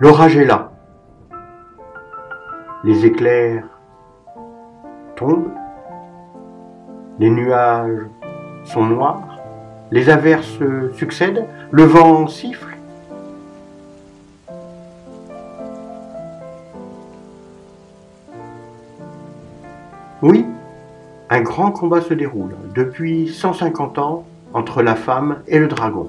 L'orage est là. Les éclairs tombent. Les nuages sont noirs. Les averses succèdent. Le vent siffle. Oui, un grand combat se déroule depuis 150 ans entre la femme et le dragon.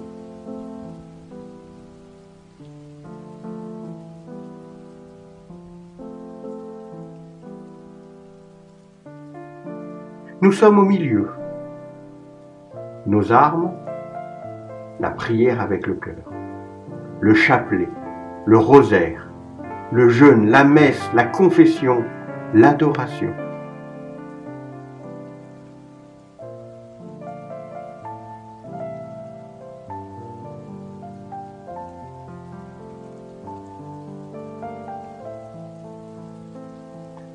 Nous sommes au milieu. Nos armes, la prière avec le cœur, le chapelet, le rosaire, le jeûne, la messe, la confession, l'adoration.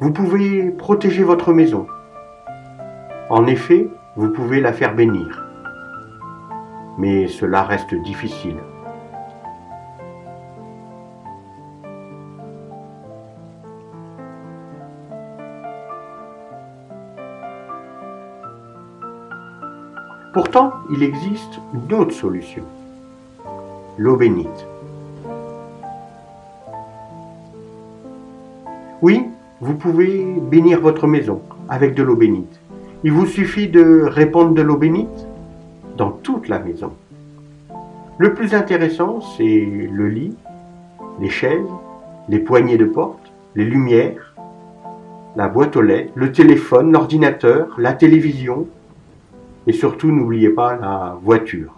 Vous pouvez protéger votre maison. En effet, vous pouvez la faire bénir. Mais cela reste difficile. Pourtant, il existe une autre solution. L'eau bénite. Oui, vous pouvez bénir votre maison avec de l'eau bénite. Il vous suffit de répandre de l'eau bénite dans toute la maison. Le plus intéressant, c'est le lit, les chaises, les poignées de porte, les lumières, la boîte aux lettres, le téléphone, l'ordinateur, la télévision et surtout n'oubliez pas la voiture.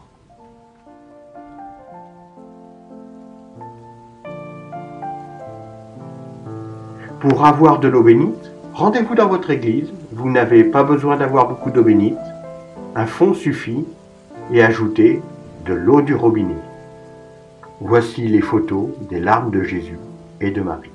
Pour avoir de l'eau bénite, rendez-vous dans votre église. Vous n'avez pas besoin d'avoir beaucoup d'eau bénite. Un fond suffit et ajoutez de l'eau du robinet. Voici les photos des larmes de Jésus et de Marie.